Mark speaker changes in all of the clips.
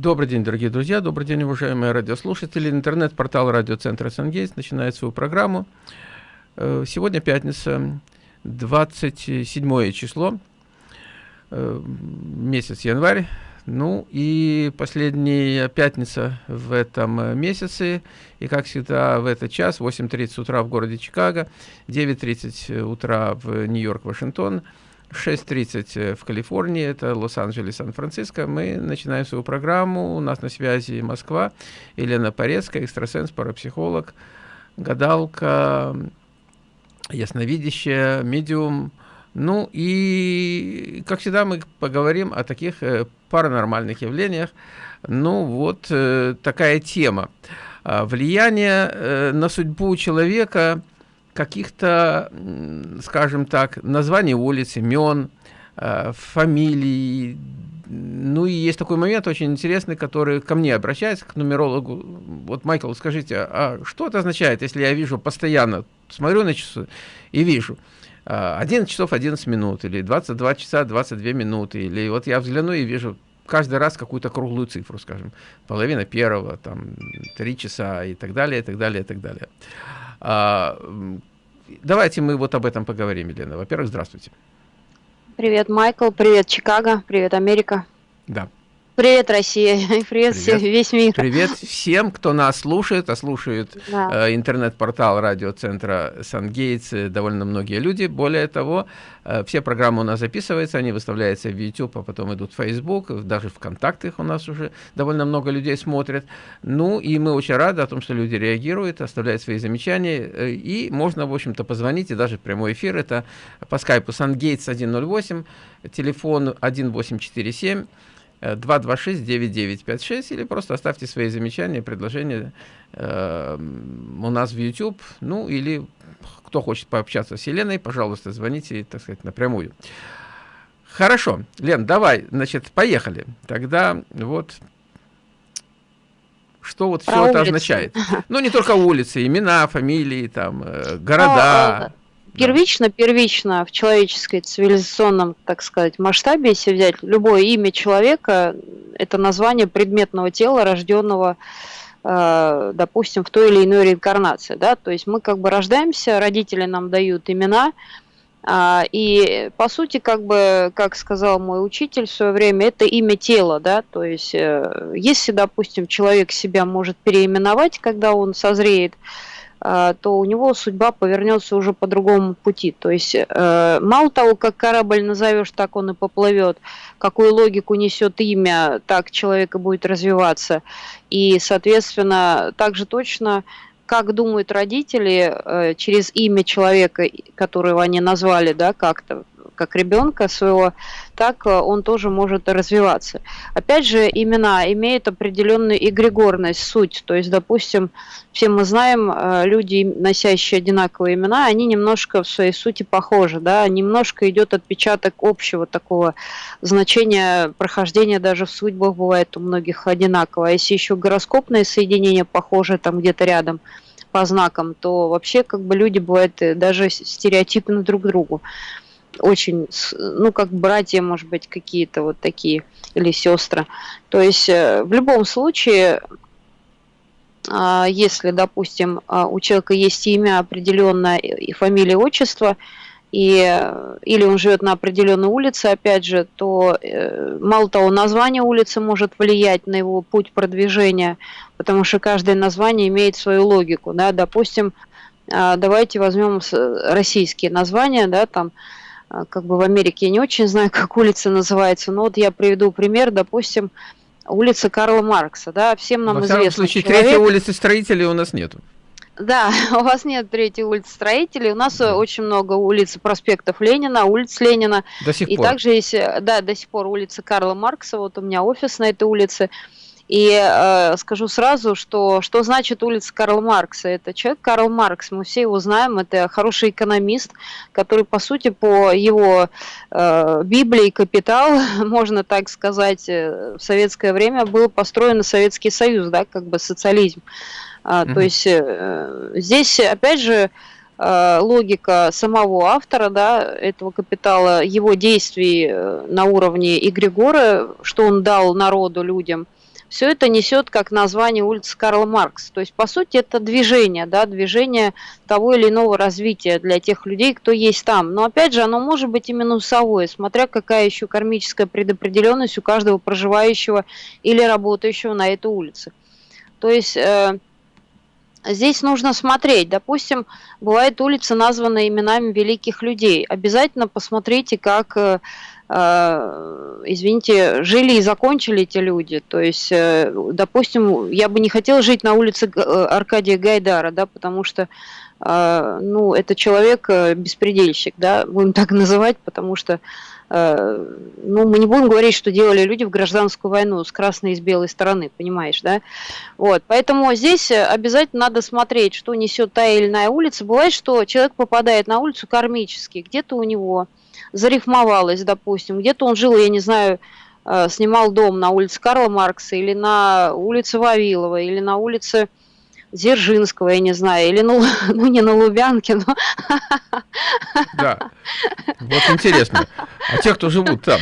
Speaker 1: Добрый день, дорогие друзья, добрый день, уважаемые радиослушатели. Интернет-портал радиоцентра «Сангейс» начинает свою программу. Э, сегодня пятница, 27 число, э, месяц январь. Ну и последняя пятница в этом месяце. И как всегда в этот час, 8.30 утра в городе Чикаго, 9.30 утра в Нью-Йорк, Вашингтон – 6.30 э, в Калифорнии, это Лос-Анджелес, Сан-Франциско. Мы начинаем свою программу. У нас на связи Москва. Елена Порецкая, экстрасенс, парапсихолог, гадалка, ясновидящая, медиум. Ну и, как всегда, мы поговорим о таких э, паранормальных явлениях. Ну вот э, такая тема. А, влияние на судьбу человека – каких-то, скажем так, названий улиц, имен, э, фамилий. Ну и есть такой момент очень интересный, который ко мне обращается, к нумерологу. Вот, Майкл, скажите, а что это означает, если я вижу постоянно, смотрю на часы и вижу, 11 часов 11 минут, или 22 часа 22 минуты, или вот я взгляну и вижу каждый раз какую-то круглую цифру, скажем, половина первого, там, 3 часа и так далее, и так далее, и так далее. А, давайте мы вот об этом поговорим, Елена. Во-первых, здравствуйте.
Speaker 2: Привет, Майкл. Привет, Чикаго. Привет, Америка.
Speaker 1: Да.
Speaker 2: Привет, Россия, привет, привет. весь мир.
Speaker 1: Привет всем, кто нас слушает, а слушает да. э, интернет-портал радиоцентра Сангейтс довольно многие люди. Более того, э, все программы у нас записываются, они выставляются в YouTube, а потом идут в Facebook, даже ВКонтакте у нас уже довольно много людей смотрят. Ну, и мы очень рады о том, что люди реагируют, оставляют свои замечания, э, и можно, в общем-то, позвонить, и даже прямой эфир, это по скайпу Сангейтс 108, телефон 1847 226-9956 или просто оставьте свои замечания, предложения э, у нас в YouTube, ну или кто хочет пообщаться с Еленой, пожалуйста, звоните, так сказать, напрямую. Хорошо, Лен, давай, значит, поехали. Тогда вот что вот Про все улицы. это означает. Ну, не только улицы, имена, фамилии, там, э, города.
Speaker 2: Первично, первично в человеческой цивилизационном, так сказать, масштабе, если взять любое имя человека, это название предметного тела, рожденного, э, допустим, в той или иной реинкарнации. Да? То есть мы как бы рождаемся, родители нам дают имена, а, и по сути, как бы, как сказал мой учитель в свое время, это имя тела, да, то есть э, если, допустим, человек себя может переименовать, когда он созреет, то у него судьба повернется уже по другому пути. То есть э, мало того, как корабль назовешь, так он и поплывет, какую логику несет имя, так человек и будет развиваться. И, соответственно, также точно как думают родители э, через имя человека, которого они назвали, да, как-то как ребенка своего, так э, он тоже может развиваться. Опять же, имена имеют определенную эгрегорность, суть. То есть, допустим, все мы знаем, э, люди, носящие одинаковые имена, они немножко в своей сути похожи, да, немножко идет отпечаток общего такого значения прохождения даже в судьбах бывает у многих одинаково. А если еще гороскопные соединения похожи там где-то рядом, по знакам, то вообще как бы люди бывают э, даже стереотипны друг к другу очень, ну, как братья, может быть, какие-то вот такие, или сестры. То есть э, в любом случае, а, если, допустим, а, у человека есть имя определенное и фамилия, отчество, и, или он живет на определенной улице, опять же, то э, мало того, название улицы может влиять на его путь продвижения, потому что каждое название имеет свою логику. Да? Допустим, а, давайте возьмем российские названия, да, там, а, как бы в Америке я не очень знаю, как улица называется, но вот я приведу пример, допустим, улица Карла Маркса, да, всем нам Во известно. В
Speaker 1: случае, человек... третьей улицы строителей у нас нету.
Speaker 2: Да, у вас нет третьей улицы строителей, у нас да. очень много улиц проспектов Ленина, улиц Ленина.
Speaker 1: До сих
Speaker 2: и
Speaker 1: пор.
Speaker 2: И также есть, да, до сих пор улица Карла Маркса, вот у меня офис на этой улице. И э, скажу сразу, что что значит улица Карла Маркса? Это человек Карл Маркс, мы все его знаем, это хороший экономист, который, по сути, по его э, Библии «Капитал», можно так сказать, э, в советское время был построен Советский Союз, да, как бы социализм. А, mm-hmm. То есть э, здесь, опять же, э, логика самого автора да, этого капитала, его действий э, на уровне Игрегора, что он дал народу, людям – все это несет как название улицы Карла Маркса. То есть, по сути, это движение, да, движение того или иного развития для тех людей, кто есть там. Но, опять же, оно может быть и минусовое, смотря какая еще кармическая предопределенность у каждого проживающего или работающего на этой улице. То есть... Э, Здесь нужно смотреть. Допустим, бывает улица названа именами великих людей. Обязательно посмотрите, как, э, извините, жили и закончили эти люди. То есть, э, допустим, я бы не хотела жить на улице э, Аркадия Гайдара, да, потому что э, ну, это человек э, беспредельщик, да, будем так называть, потому что Э, ну, мы не будем говорить, что делали люди в гражданскую войну с красной и с белой стороны, понимаешь, да? Вот, поэтому здесь обязательно надо смотреть, что несет та или иная улица. Бывает, что человек попадает на улицу кармически, где-то у него зарифмовалось, допустим, где-то он жил, я не знаю, э, снимал дом на улице Карла Маркса или на улице Вавилова или на улице Дзержинского, я не знаю, или ну, ну не на Лубянке, но...
Speaker 1: Да, вот интересно. А те, кто живут там?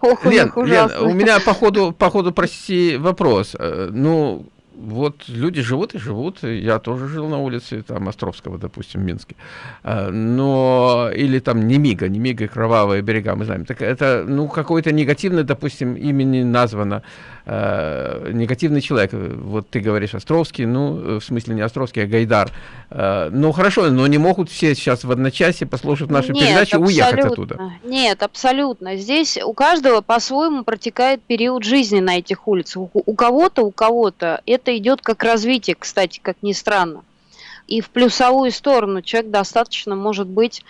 Speaker 1: Ох, Лен, Лен, у меня по ходу, по ходу, прости, вопрос. Э, ну, вот люди живут и живут. Я тоже жил на улице, там, Островского, допустим, в Минске. А, но, или там Немига, Немига, Кровавые берега, мы знаем. Так это, ну, какой-то негативный, допустим, имени названо. Э, негативный человек. Вот ты говоришь Островский, ну, в смысле не Островский, а Гайдар. Э, ну, хорошо, но не могут все сейчас в одночасье послушать нашу Нет, передачу и уехать оттуда.
Speaker 2: Нет, абсолютно. Здесь у каждого по-своему протекает период жизни на этих улицах. У, у кого-то, у кого-то это идет как развитие, кстати, как ни странно. И в плюсовую сторону. Человек достаточно может быть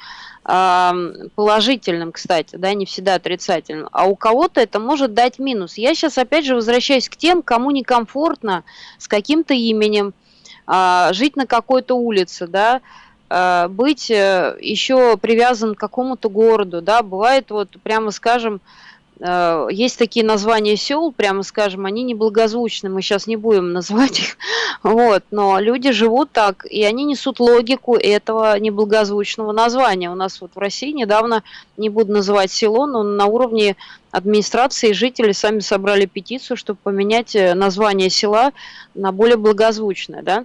Speaker 2: положительным, кстати, да, не всегда отрицательным, а у кого-то это может дать минус. Я сейчас опять же возвращаюсь к тем, кому некомфортно с каким-то именем, а, жить на какой-то улице, да, а, быть э, еще привязан к какому-то городу, да, бывает вот, прямо скажем, есть такие названия сел, прямо скажем, они неблагозвучны, мы сейчас не будем называть их, вот, но люди живут так, и они несут логику этого неблагозвучного названия. У нас вот в России недавно, не буду называть село, но на уровне администрации жители сами собрали петицию, чтобы поменять э, название села на более благозвучное, да.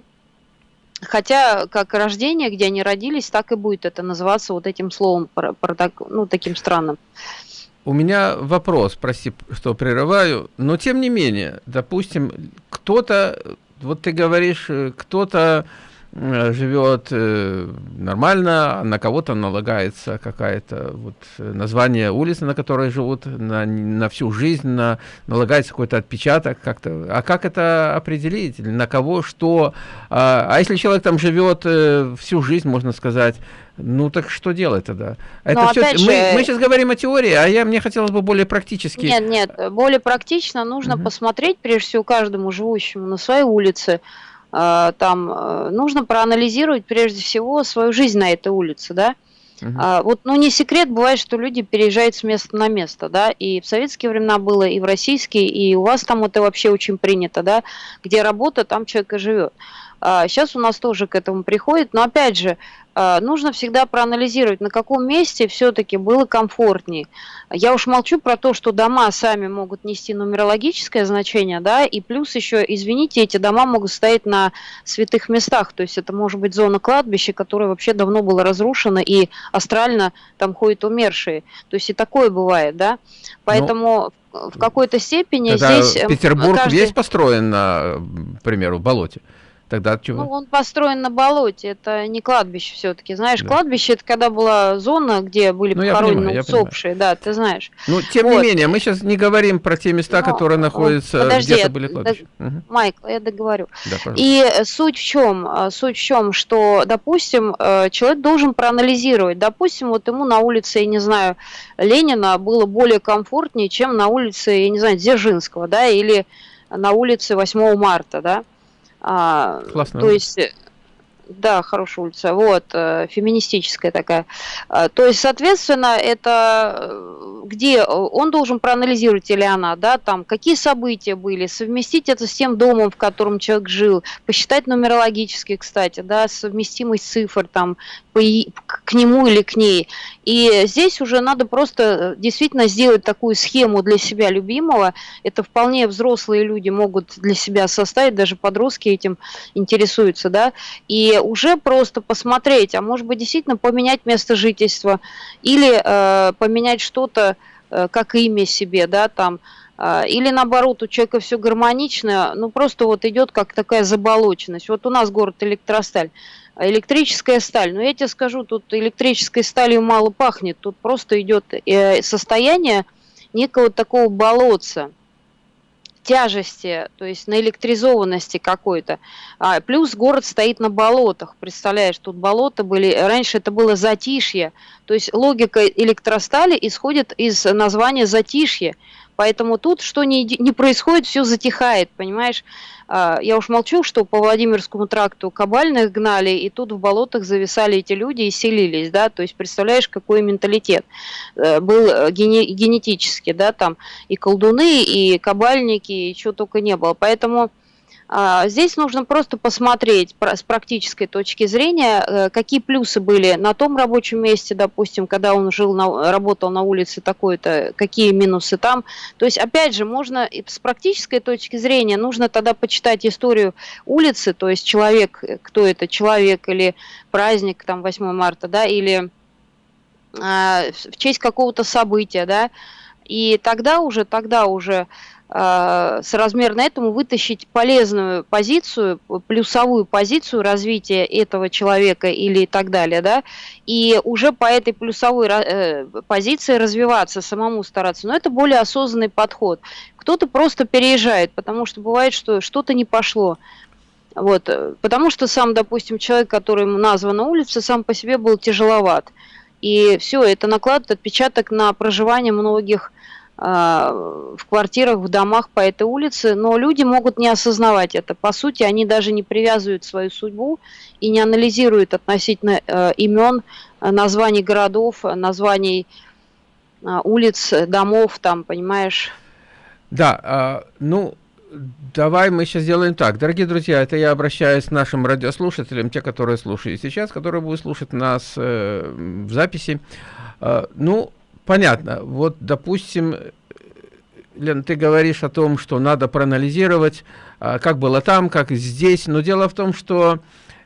Speaker 2: Хотя как рождение, где они родились, так и будет это называться вот этим словом, ну, таким странным.
Speaker 1: У меня вопрос, прости, что прерываю, но тем не менее, допустим, кто-то, вот ты говоришь, э, кто-то живет э, нормально, на кого-то налагается какая-то вот название улицы, на которой живут на, на всю жизнь, на, налагается какой-то отпечаток как-то. А как это определить? На кого, что? А, а если человек там живет всю жизнь, можно сказать, ну так что делать тогда? Это все, же... мы, мы сейчас говорим о теории, а я, мне хотелось бы более практически.
Speaker 2: Нет, нет, более практично нужно угу. посмотреть, прежде всего, каждому живущему на своей улице, э, там э, нужно проанализировать прежде всего свою жизнь на этой улице, да. Угу. А, вот, ну, не секрет, бывает, что люди переезжают с места на место, да, и в советские времена было, и в российские, и у вас там это вообще очень принято, да, где работа, там человек и живет. А, сейчас у нас тоже к этому приходит, но опять же, а, нужно всегда проанализировать, на каком месте все-таки было комфортнее. Я уж молчу про то, что дома сами могут нести нумерологическое значение, да, и плюс еще, извините, эти дома могут стоять на святых местах, то есть это может быть зона кладбища, которая вообще давно была разрушена, и астрально там ходят умершие. То есть и такое бывает, да. Поэтому ну, в какой-то степени здесь...
Speaker 1: Эм, Петербург каждый... весь построен на, к примеру, болоте. Тогда чего?
Speaker 2: Ну, он построен на болоте, это не кладбище все-таки. Знаешь, да. кладбище это когда была зона, где были ну, похоронены усопшие, да, ты знаешь.
Speaker 1: Ну, тем вот. не менее, мы сейчас не говорим про те места, Но, которые находятся подожди, где-то были кладбища.
Speaker 2: Д... Угу. Майкл, я договорю. Да, И суть в чем? А, суть в чем, что, допустим, э, человек должен проанализировать. Допустим, вот ему на улице, я не знаю, Ленина было более комфортнее, чем на улице, я не знаю, Дзержинского, да, или на улице 8 марта, да.
Speaker 1: А, Классно.
Speaker 2: То есть, Да, хорошая улица. Вот, э, феминистическая такая. Э, то есть, соответственно, это э, где он должен проанализировать или она, да, там, какие события были, совместить это с тем домом, в котором человек жил, посчитать нумерологически, кстати, да, совместимость цифр там по, к нему или к ней. И здесь уже надо просто действительно сделать такую схему для себя любимого. Это вполне взрослые люди могут для себя составить, даже подростки этим интересуются, да, и уже просто посмотреть, а может быть действительно поменять место жительства или э, поменять что-то, э, как имя себе, да, там, э, или наоборот, у человека все гармонично, ну просто вот идет как такая заболоченность. Вот у нас город Электросталь, электрическая сталь. Но я тебе скажу, тут электрической сталью мало пахнет, тут просто идет э, состояние некого такого болотца тяжести, то есть на электризованности какой-то. А, плюс город стоит на болотах, представляешь, тут болота были, раньше это было затишье, то есть логика электростали исходит из названия затишье, поэтому тут что не, не происходит, все затихает, понимаешь. А, я уж молчу, что по Владимирскому тракту кабальных гнали, и тут в болотах зависали эти люди и селились, да, то есть представляешь, какой менталитет э, был э, генетически, да, там и колдуны, и кабальники, и чего только не было. Поэтому здесь нужно просто посмотреть с практической точки зрения, э, какие плюсы были на том рабочем месте, допустим, когда он жил, на, работал на улице такой-то, какие минусы там. То есть, опять же, можно с практической точки зрения, нужно тогда почитать историю улицы, то есть человек, э, кто это, человек или праздник, там, 8 марта, да, или а, в честь какого-то события, да, и тогда уже, тогда уже э, соразмерно этому вытащить полезную позицию, плюсовую позицию развития этого человека или так далее, да, и уже по этой плюсовой э, позиции развиваться, самому стараться. Но это более осознанный подход. Кто-то просто переезжает, потому что бывает, что что-то не пошло. Вот, потому что сам, допустим, человек, которому названа улица, сам по себе был тяжеловат. И все, это накладывает отпечаток на проживание многих а, в квартирах, в домах по этой улице, но люди могут не осознавать это. По сути, они даже не привязывают свою судьбу и не анализируют относительно э, имен, названий городов, названий э, улиц, домов, там, понимаешь?
Speaker 1: Да, э, ну, давай мы сейчас сделаем так. Дорогие друзья, это я обращаюсь к нашим радиослушателям, те, которые слушают сейчас, которые будут слушать нас э, в записи. Э, ну, понятно. Вот, допустим, Лен, ты говоришь о том, что надо проанализировать, а, как было там, как здесь. Но дело в том, что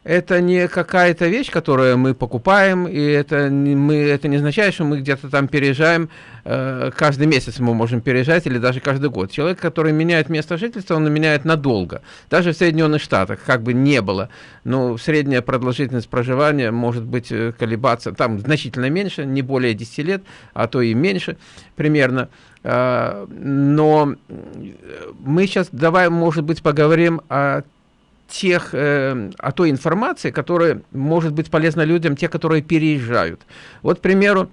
Speaker 1: это не какая-то вещь, которую мы покупаем, и это не, мы, это не означает, что мы где-то там переезжаем, э, каждый месяц мы можем переезжать, или даже каждый год. Человек, который меняет место жительства, он меняет надолго. Даже в Соединенных Штатах, как бы не было, но средняя продолжительность проживания может быть э, колебаться, там значительно меньше, не более 10 лет, а то и меньше примерно. Э, но мы сейчас, давай, может быть, поговорим о тех, э, о той информации, которая может быть полезна людям, те, которые переезжают. Вот, к примеру,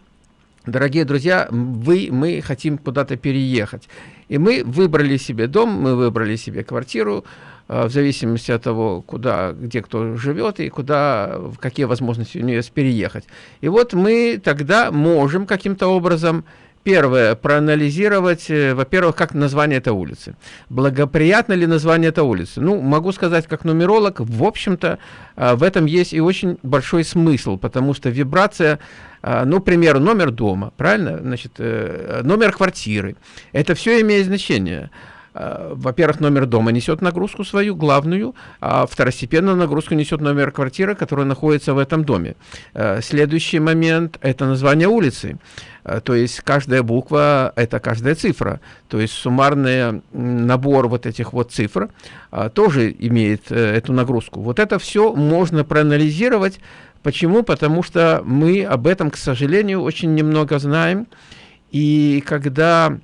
Speaker 1: дорогие друзья, вы, мы хотим куда-то переехать. И мы выбрали себе дом, мы выбрали себе квартиру, э, в зависимости от того, куда, где кто живет и куда, какие возможности у нее переехать. И вот мы тогда можем каким-то образом Первое, проанализировать, э, во-первых, как название этой улицы. Благоприятно ли название этой улицы? Ну, могу сказать, как нумеролог, в общем-то, э, в этом есть и очень большой смысл, потому что вибрация, э, ну, к примеру, номер дома, правильно? Значит, номер квартиры. Это все имеет значение. Во-первых, номер дома несет нагрузку свою, главную, а второстепенную нагрузку несет номер квартиры, которая находится в этом доме. Следующий момент – это название улицы. Э, то есть каждая буква – это каждая цифра. То есть суммарный набор вот этих вот цифр а, тоже имеет э, эту нагрузку. Вот это все можно проанализировать. Почему? Потому что мы об этом, к сожалению, очень немного знаем. И когда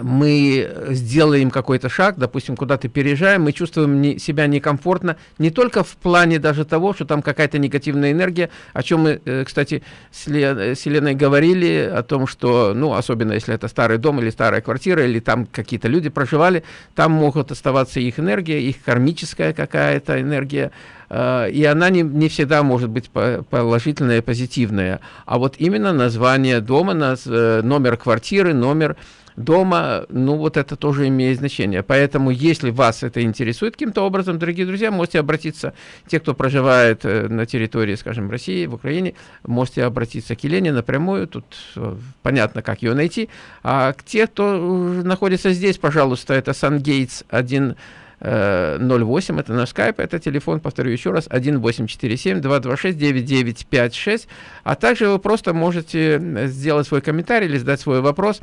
Speaker 1: мы сделаем какой-то шаг, допустим, куда-то переезжаем, мы чувствуем не, себя некомфортно, не только в плане даже того, что там какая-то негативная энергия, о чем мы, э, кстати, с, Лен, с Еленой говорили, о том, что, ну, особенно если это старый дом или старая квартира, или там какие-то люди проживали, там могут оставаться их энергия, их кармическая какая-то энергия, э, и она не, не всегда может быть положительная, позитивная. А вот именно название дома, э, номер квартиры, номер дома, ну вот это тоже имеет значение. Поэтому, если вас это интересует каким-то образом, дорогие друзья, можете обратиться, те, кто проживает э, на территории, скажем, России, в Украине, можете обратиться к Елене напрямую, тут э, понятно, как ее найти. А к те, кто находится здесь, пожалуйста, это Сангейтс 1 08, э, это наш скайп, это телефон, повторю еще раз, 1847-226-9956, а также вы просто можете сделать свой комментарий или задать свой вопрос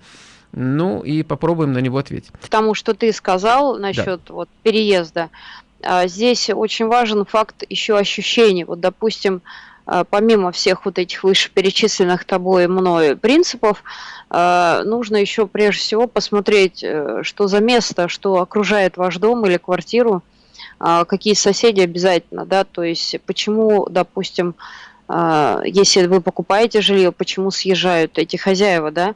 Speaker 1: ну и попробуем на него ответить.
Speaker 2: К тому, что ты сказал насчет да. вот, переезда, а, здесь очень важен факт еще ощущений. Вот, допустим, а, помимо всех вот этих вышеперечисленных тобой и мной принципов, а, нужно еще прежде всего посмотреть, э, что за место, что окружает ваш дом или квартиру, какие соседи обязательно, да, то есть почему, допустим, если вы покупаете жилье, почему съезжают эти хозяева, да,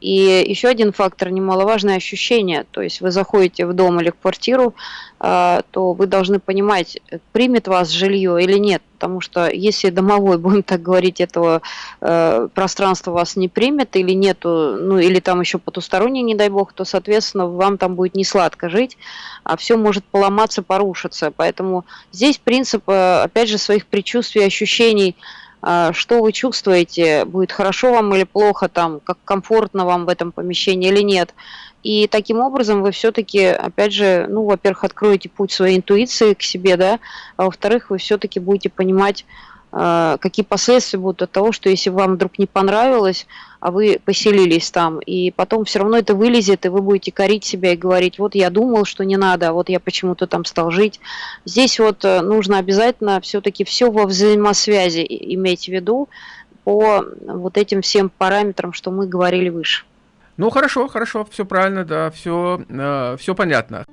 Speaker 2: и еще один фактор немаловажное ощущение. То есть вы заходите в дом или в квартиру, а, то вы должны понимать, примет вас жилье или нет. Потому что если домовой, будем так говорить, этого э, пространства вас не примет или нету, ну или там еще потусторонний, не дай бог, то, соответственно, вам там будет не сладко жить, а все может поломаться, порушиться. Поэтому здесь принцип, э, опять же, своих предчувствий, ощущений – что вы чувствуете, будет хорошо вам или плохо, там, как комфортно вам в этом помещении или нет. И таким образом вы все-таки, опять же, ну, во-первых, откроете путь своей интуиции к себе, да, а во-вторых, вы все-таки будете понимать, а, какие последствия будут от того, что если вам вдруг не понравилось, а вы поселились там, и потом все равно это вылезет, и вы будете корить себя и говорить, вот я думал, что не надо, а вот я почему-то там стал жить. Здесь вот э, нужно обязательно все-таки все во взаимосвязи иметь в виду по вот этим всем параметрам, что мы говорили выше.
Speaker 1: Ну хорошо, хорошо, все правильно, да, все, э, все понятно.